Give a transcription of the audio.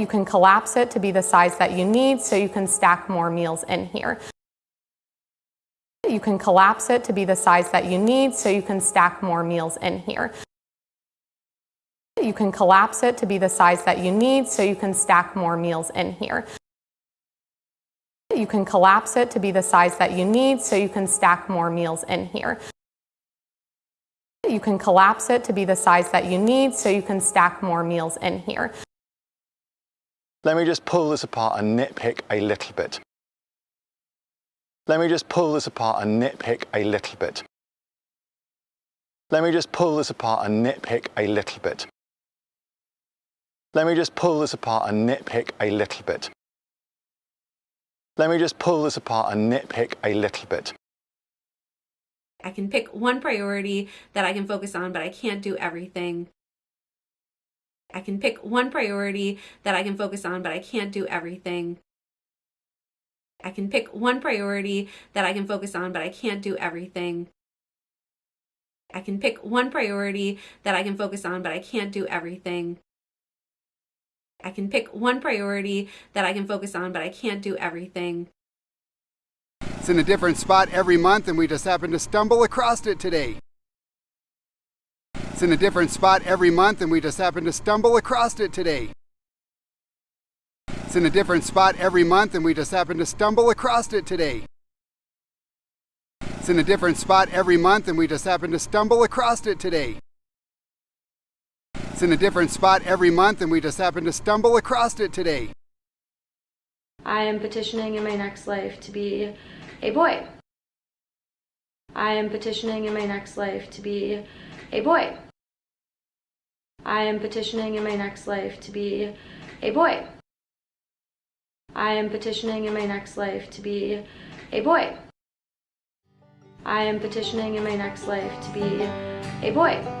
You can collapse it to be the size that you need so you can stack more meals in here. You can collapse it to be the size that you need so you can stack more meals in here. You can collapse it to be the size that you need so you can stack more meals in here. You can collapse it to be the size that you need so you can stack more meals in here. You can collapse it to be the size that you need so you can stack more meals in here. Let me just pull this apart and nitpick a little bit. Let me just pull this apart and nitpick a little bit. Let me just pull this apart and nitpick a little bit. Let me just pull this apart and nitpick a little bit. Let me just pull this apart and nitpick a little bit. I can pick one priority that I can focus on, but I can't do everything. I can pick one priority that I can focus on, but I can't do everything. I can pick one priority that I can focus on, but I can't do everything. I can pick one priority that I can focus on, but I can't do everything. I can pick one priority that I can focus on, but I can't do everything. It's in a different spot every month and we just happened to stumble across it today. It's in a different spot every month and we just happened to stumble across it today. It's in a different spot every month and we just happened to stumble across it today. It's in a different spot every month and we just happened to stumble across it today. It's in a different spot every month and we just happened to stumble across it today. I am petitioning in my next life to be a boy. I am petitioning in my next life to be a boy. I am petitioning in my next life to be a boy. I am petitioning in my next life to be a boy. I am petitioning in my next life to be a boy.